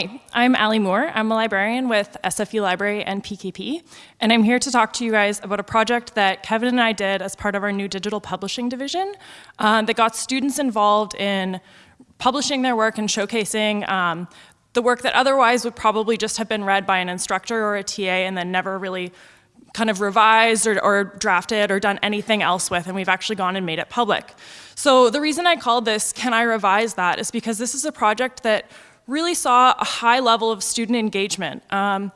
Hi, I'm Ali Moore. I'm a librarian with SFU Library and PKP, and I'm here to talk to you guys about a project that Kevin and I did as part of our new digital publishing division um, that got students involved in publishing their work and showcasing um, the work that otherwise would probably just have been read by an instructor or a TA and then never really kind of revised or, or, drafted or done anything else with, and we've actually gone and made it public. So the reason I called this Can I Revise That is because this is a project that really saw a high level of student engagement. Um,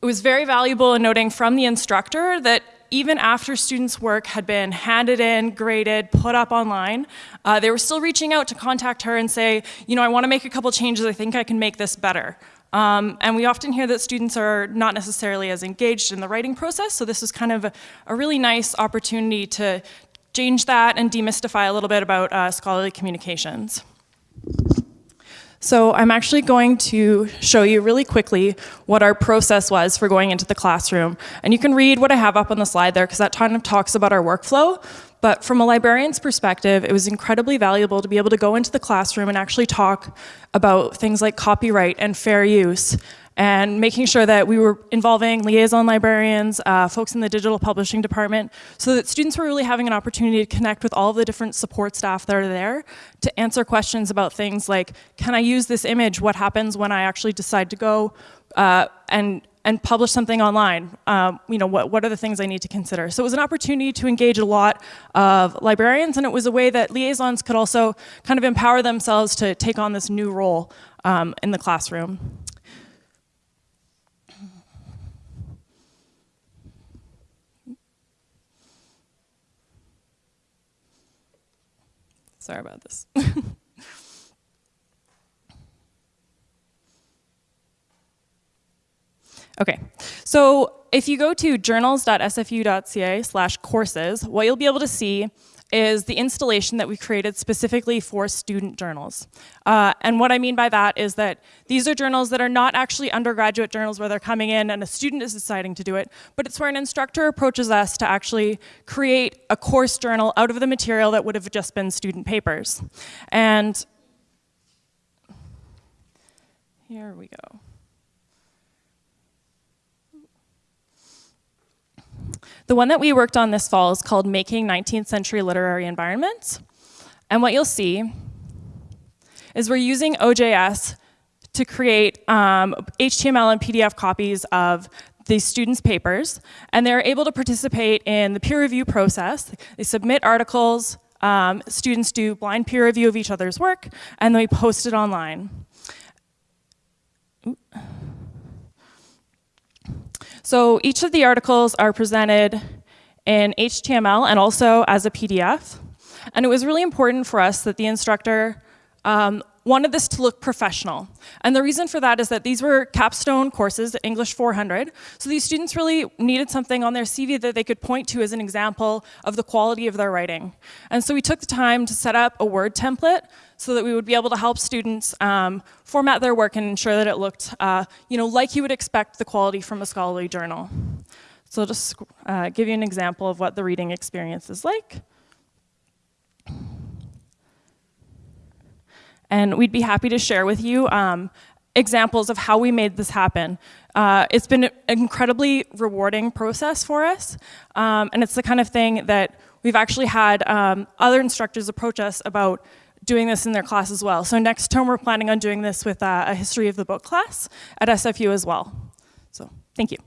it was very valuable in noting from the instructor that even after students' work had been handed in, graded, put up online, uh, they were still reaching out to contact her and say, you know, I want to make a couple changes, I think I can make this better. Um, and we often hear that students are not necessarily as engaged in the writing process, so this is kind of a, a really nice opportunity to change that and demystify a little bit about uh, scholarly communications. So I'm actually going to show you really quickly what our process was for going into the classroom. And you can read what I have up on the slide there because that kind of talks about our workflow. But from a librarian's perspective, it was incredibly valuable to be able to go into the classroom and actually talk about things like copyright and fair use and making sure that we were involving liaison librarians, uh, folks in the digital publishing department, so that students were really having an opportunity to connect with all of the different support staff that are there to answer questions about things like, can I use this image? What happens when I actually decide to go uh, and and publish something online, um, you know, what, what are the things I need to consider? So it was an opportunity to engage a lot of librarians and it was a way that liaisons could also kind of empower themselves to take on this new role um, in the classroom. Sorry about this. okay, so if you go to journals.sfu.ca slash courses, what you'll be able to see is the installation that we created specifically for student journals. Uh, and what I mean by that is that these are journals that are not actually undergraduate journals where they're coming in and a student is deciding to do it, but it's where an instructor approaches us to actually create a course journal out of the material that would have just been student papers. And here we go. The one that we worked on this fall is called Making 19th Century Literary Environments. And what you'll see is we're using OJS to create um, HTML and PDF copies of the students' papers, and they're able to participate in the peer review process. They submit articles, um, students do blind peer review of each other's work, and they post it online. Ooh. So each of the articles are presented in HTML and also as a PDF. And it was really important for us that the instructor um, wanted this to look professional. And the reason for that is that these were capstone courses, English 400, so these students really needed something on their CV that they could point to as an example of the quality of their writing. And so we took the time to set up a Word template so that we would be able to help students um, format their work and ensure that it looked uh, you know, like you would expect the quality from a scholarly journal. So I'll just uh, give you an example of what the reading experience is like. And we'd be happy to share with you um, examples of how we made this happen. Uh, it's been an incredibly rewarding process for us, um, and it's the kind of thing that we've actually had um, other instructors approach us about doing this in their class as well. So next term we're planning on doing this with uh, a history of the book class at SFU as well. So thank you.